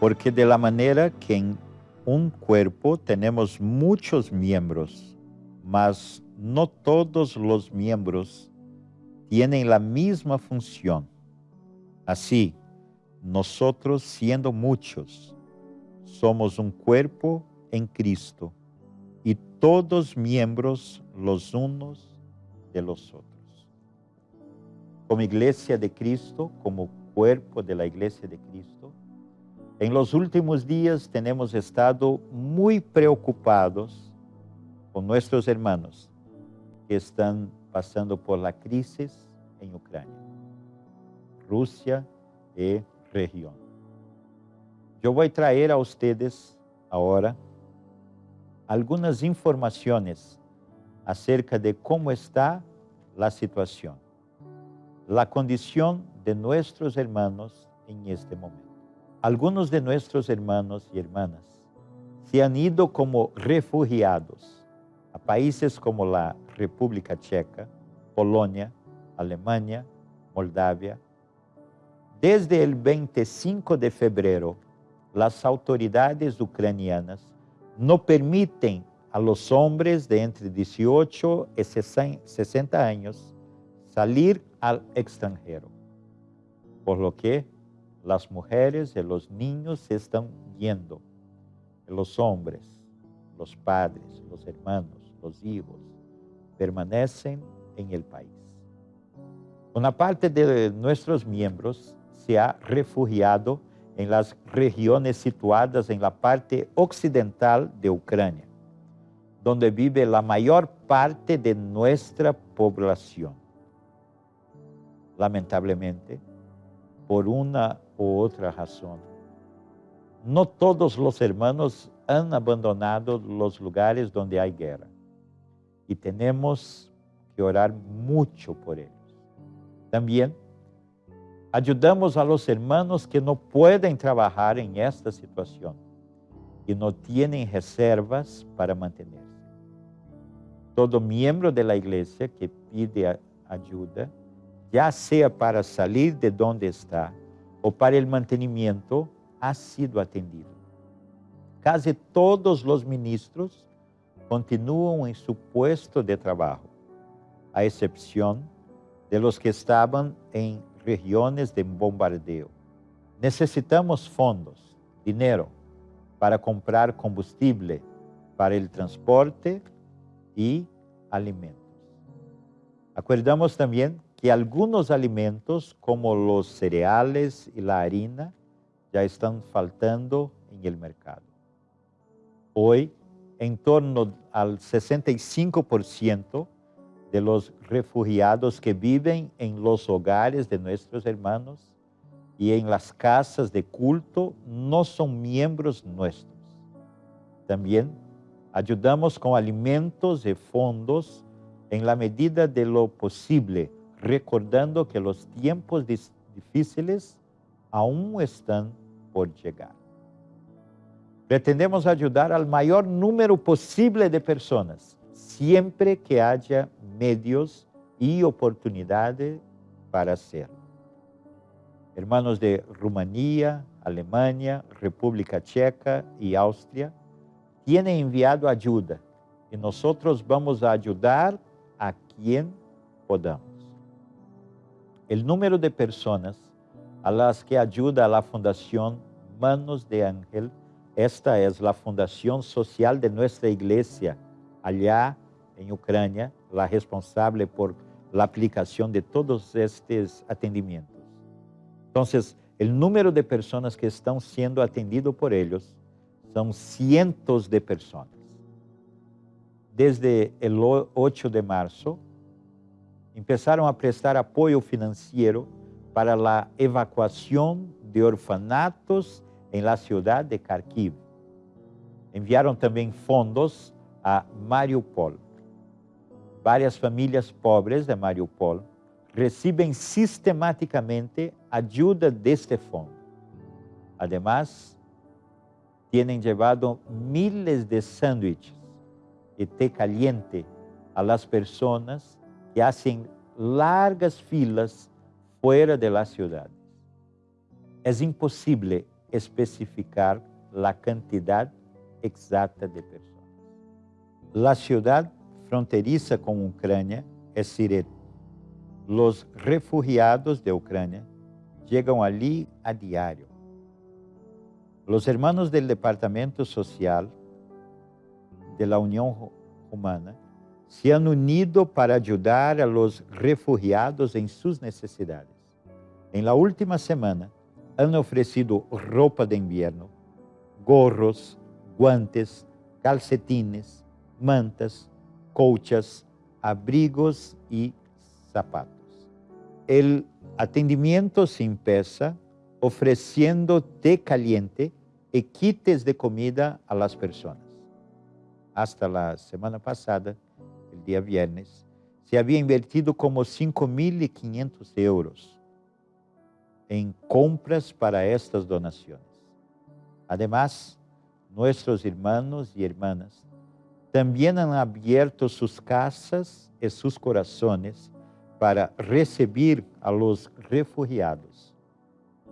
Porque de la manera que en un cuerpo tenemos muchos miembros, mas no todos los miembros tienen la misma función. Así, nosotros siendo muchos, somos un cuerpo en Cristo y todos miembros los unos de los otros. Como iglesia de Cristo, como cuerpo de la iglesia de Cristo, en los últimos días tenemos estado muy preocupados con nuestros hermanos que están pasando por la crisis en Ucrania, Rusia y región. Yo voy a traer a ustedes ahora algunas informaciones acerca de cómo está la situación, la condición de nuestros hermanos en este momento. Algunos de nuestros hermanos y hermanas se han ido como refugiados a países como la República Checa, Polonia, Alemania, Moldavia. Desde el 25 de febrero, las autoridades ucranianas no permiten a los hombres de entre 18 y 60 años salir al extranjero, por lo que las mujeres y los niños se están yendo. Los hombres, los padres, los hermanos, los hijos, permanecen en el país. Una parte de nuestros miembros se ha refugiado en las regiones situadas en la parte occidental de Ucrania, donde vive la mayor parte de nuestra población. Lamentablemente, por una u otra razón. No todos los hermanos han abandonado los lugares donde hay guerra y tenemos que orar mucho por ellos. También ayudamos a los hermanos que no pueden trabajar en esta situación y no tienen reservas para mantenerse. Todo miembro de la iglesia que pide ayuda ya sea para salir de donde está o para el mantenimiento, ha sido atendido. Casi todos los ministros continúan en su puesto de trabajo, a excepción de los que estaban en regiones de bombardeo. Necesitamos fondos, dinero, para comprar combustible para el transporte y alimentos. Acordamos también que algunos alimentos, como los cereales y la harina, ya están faltando en el mercado. Hoy, en torno al 65% de los refugiados que viven en los hogares de nuestros hermanos y en las casas de culto no son miembros nuestros. También ayudamos con alimentos y fondos en la medida de lo posible recordando que los tiempos difíciles aún están por llegar. Pretendemos ayudar al mayor número posible de personas, siempre que haya medios y oportunidades para hacerlo. Hermanos de Rumanía, Alemania, República Checa y Austria tienen enviado ayuda y nosotros vamos a ayudar a quien podamos el número de personas a las que ayuda la Fundación Manos de Ángel, esta es la fundación social de nuestra iglesia allá en Ucrania, la responsable por la aplicación de todos estos atendimientos. Entonces, el número de personas que están siendo atendidos por ellos son cientos de personas. Desde el 8 de marzo, empezaram a prestar apoio financeiro para a evacuação de orfanatos em la cidade de Kharkiv. Enviaram também fundos a Mariupol. Várias famílias pobres de Mariupol recebem sistematicamente ajuda deste fundo. Además, têm levado miles de sándwiches e té caliente a las personas e hacen largas filas fora da cidade. É impossível especificar a quantidade exata de pessoas. A cidade fronteiriça com a Ucrânia é Siret. Os refugiados de Ucrânia chegam ali a diário. Os hermanos do Departamento Social de la União Humana se han unido para ayudar a los refugiados en sus necesidades. En la última semana han ofrecido ropa de invierno, gorros, guantes, calcetines, mantas, colchas, abrigos y zapatos. El atendimiento se empieza ofreciendo té caliente y kits de comida a las personas. Hasta la semana pasada, el día viernes, se había invertido como 5.500 euros en compras para estas donaciones. Además, nuestros hermanos y hermanas también han abierto sus casas y sus corazones para recibir a los refugiados.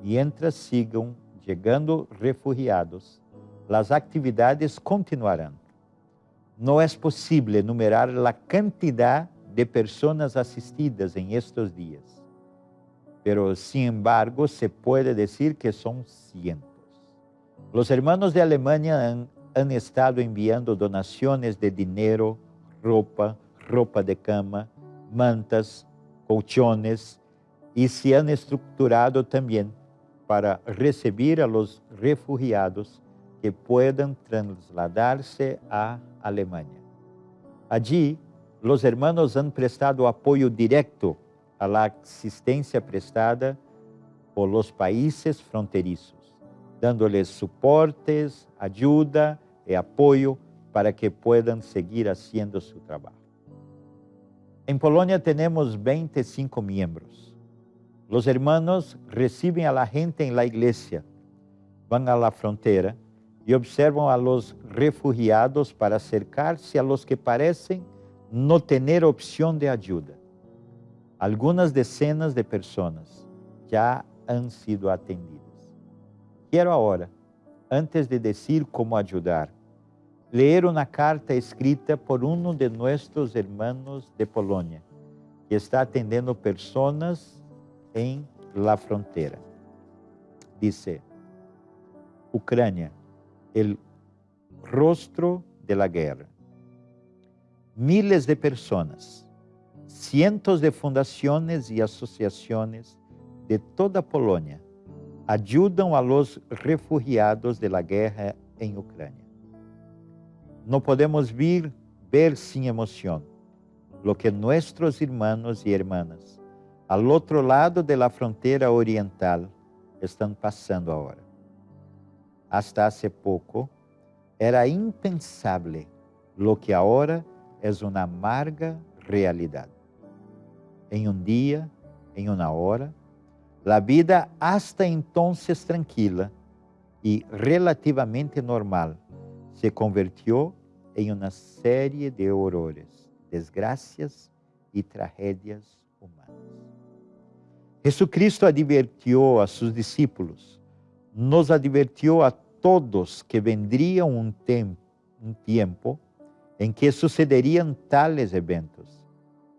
Mientras sigan llegando refugiados, las actividades continuarán. não é possível enumerar a quantidade de pessoas assistidas em estes dias, pero sin embargo se pode dizer que são cientos. Os hermanos de Alemanha han, han estado enviando donações de dinheiro, roupa, roupa de cama, mantas, colchones e se han estruturado também para receber a los refugiados que puedan trasladarse a Alemania. Allí, los hermanos han prestado apoyo directo a la prestada por los países fronterizos, dándoles soportes, ayuda y apoyo para que puedan seguir haciendo su trabajo. En Polonia tenemos 25 miembros. Los hermanos reciben a la gente en la iglesia, van a la frontera y observan a los refugiados para acercarse a los que parecen no tener opción de ayuda. Algunas decenas de personas ya han sido atendidas. Quiero ahora, antes de decir cómo ayudar, leer una carta escrita por uno de nuestros hermanos de Polonia, que está atendiendo personas en la frontera. Dice, Ucrania, el rostro de la guerra. Miles de personas, cientos de fundaciones y asociaciones de toda Polonia ayudan a los refugiados de la guerra en Ucrania. No podemos ver, ver sin emoción lo que nuestros hermanos y hermanas al otro lado de la frontera oriental están pasando ahora. Hasta hace poco era impensable lo que ahora es una amarga realidad. En un día, en una hora, la vida hasta entonces tranquila y relativamente normal se convirtió en una serie de horrores, desgracias y tragedias humanas. Jesucristo advirtió a sus discípulos, nos advertiu a todos que vendria um tempo, um tempo em que sucederiam tales eventos.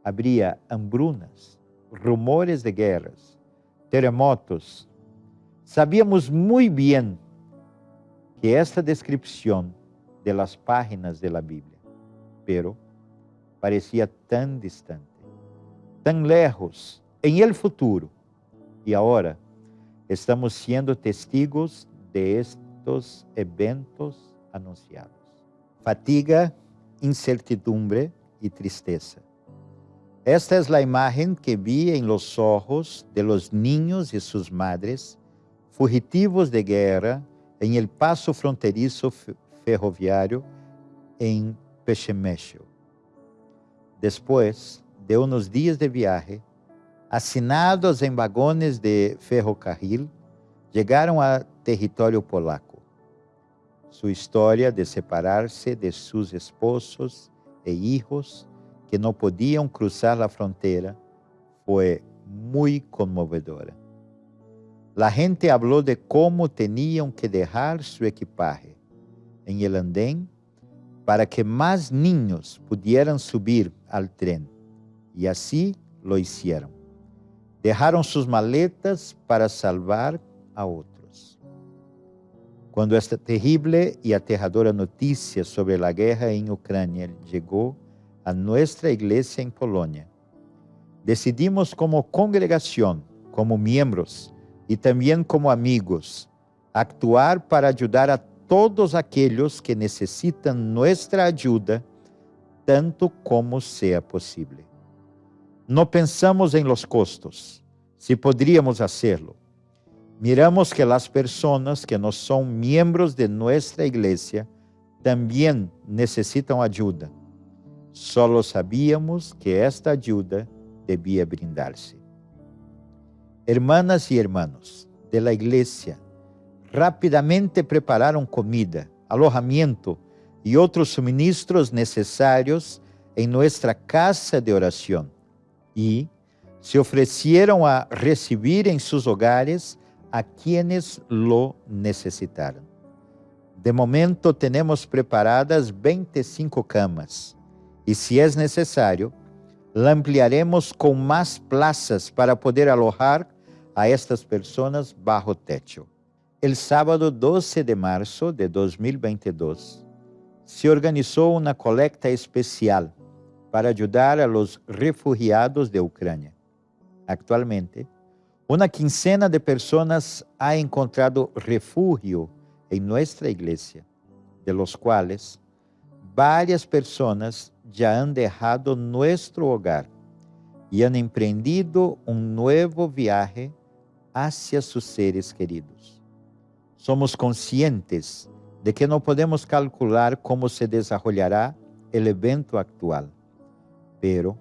Habria hambrunas, rumores de guerras, terremotos. Sabíamos muito bem que esta descrição de las páginas de la Bíblia, pero parecia tão distante, tão lejos, em el futuro, e agora estamos siendo testigos de estos eventos anunciados. Fatiga, incertidumbre y tristeza. Esta es la imagen que vi en los ojos de los niños y sus madres, fugitivos de guerra, en el paso fronterizo ferroviario en Pechemesho. Después de unos días de viaje, hacinados em vagones de ferrocarril, chegaram a território polaco. Sua história de separar-se de seus esposos e hijos que não podiam cruzar a fronteira foi muito comovedora. la gente habló de cómo tenían que dejar su equipaje en el andén para que más niños pudieran subir al tren. Y así lo hicieron. Dejaram suas maletas para salvar a outros. Quando esta terrível e aterradora notícia sobre a guerra em Ucrânia chegou a nossa igreja em Polônia, decidimos como congregação, como membros e também como amigos, actuar para ajudar a todos aqueles que necessitam nossa ajuda, tanto como seja possível. No pensamos en los costos, si podríamos hacerlo. Miramos que las personas que no son miembros de nuestra iglesia también necesitan ayuda. Solo sabíamos que esta ayuda debía brindarse. Hermanas y hermanos de la iglesia, rápidamente prepararon comida, alojamiento y otros suministros necesarios en nuestra casa de oración y se ofrecieron a recibir en sus hogares a quienes lo necesitaron. De momento tenemos preparadas 25 camas y si es necesario, la ampliaremos con más plazas para poder alojar a estas personas bajo techo. El sábado 12 de marzo de 2022, se organizó una colecta especial para ayudar a los refugiados de Ucrania. Actualmente, una quincena de personas ha encontrado refugio en nuestra iglesia, de los cuales varias personas ya han dejado nuestro hogar y han emprendido un nuevo viaje hacia sus seres queridos somos conscientes de que no podemos calcular cómo se desarrollará el evento actual, pero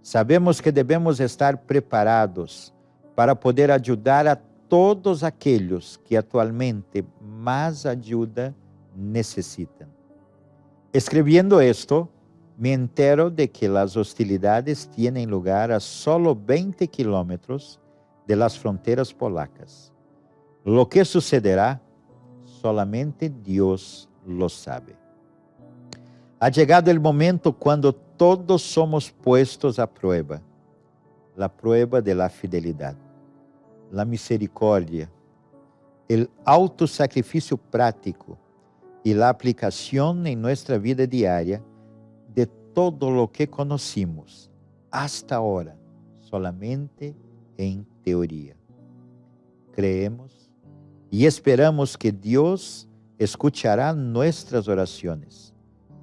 sabemos que debemos estar preparados para poder ayudar a todos aquellos que actualmente más ayuda necesitan. Escribiendo esto, me entero de que las hostilidades tienen lugar a solo 20 kilómetros de las fronteras polacas. Lo que sucederá, solamente Dios lo sabe. Ha llegado el momento cuando todos somos puestos a prueba, la prueba de la fidelidad, la misericordia, el autosacrificio práctico y la aplicación en nuestra vida diaria de todo lo que conocimos hasta ahora solamente en teoría. Creemos y esperamos que Dios escuchará nuestras oraciones,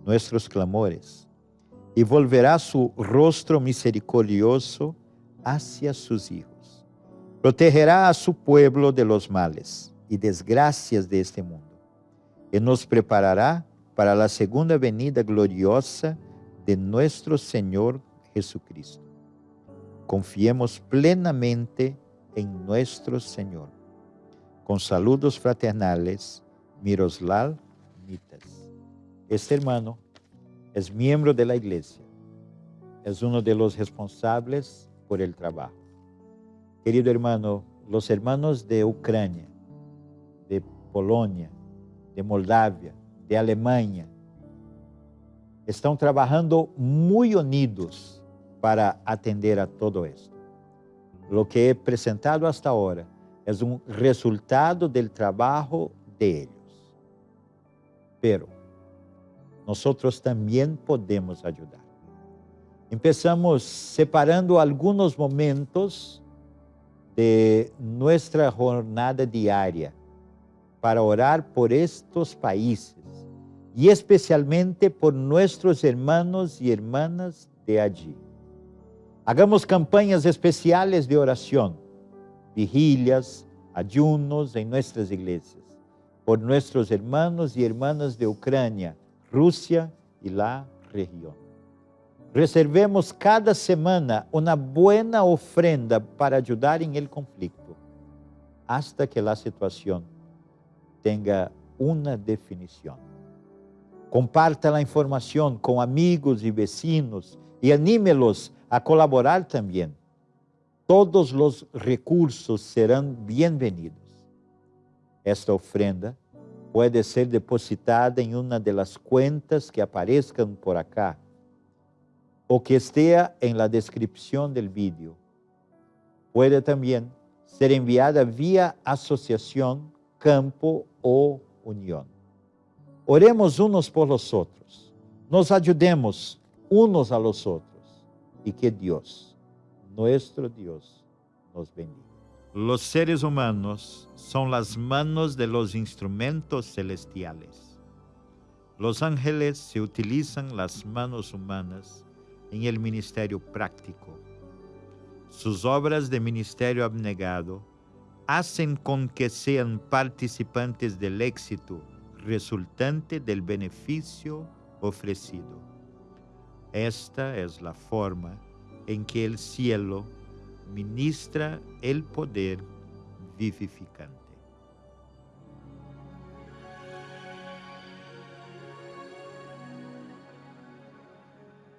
nuestros clamores, y volverá su rostro misericordioso hacia sus hijos. Protegerá a su pueblo de los males y desgracias de este mundo, y nos preparará para la segunda venida gloriosa de nuestro Señor Jesucristo. Confiemos plenamente en nuestro Señor. Con saludos fraternales, Miroslav Mitas. Este hermano es miembro de la iglesia. Es uno de los responsables por el trabajo. Querido hermano, los hermanos de Ucrania, de Polonia, de Moldavia, de Alemania, estão trabajando muy unidos para atender a todo esto. Lo que he presentado hasta ahora es un resultado del trabajo de ellos. Pero nosotros también podemos ayudar. Empezamos separando algunos momentos de nuestra jornada diaria para orar por estos países y especialmente por nuestros hermanos y hermanas de allí. Hagamos campañas especiales de oración vigilias, ayunos en nuestras iglesias, por nuestros hermanos y hermanas de Ucrania, Rússia e la região. Reservemos cada semana uma boa ofrenda para ajudar em el conflito, hasta que a situação tenha uma definição. Comparta a informação com amigos e vecinos e anímelos a colaborar também. Todos os recursos serão bem-vindos. Esta ofrenda puede ser depositada en una de las cuentas que aparezcan por acá o que esté en la descripción del vídeo. Puede también ser enviada vía asociación, campo o unión. Oremos unos por los otros, nos ayudemos unos a los otros y que Dios, nuestro Dios, nos bendiga. Los seres humanos son las manos de los instrumentos celestiales. Los ángeles se utilizan las manos humanas en el ministerio práctico. Sus obras de ministerio abnegado hacen con que sean participantes del éxito resultante del beneficio ofrecido. Esta es la forma en que el cielo ministra el poder vivificante.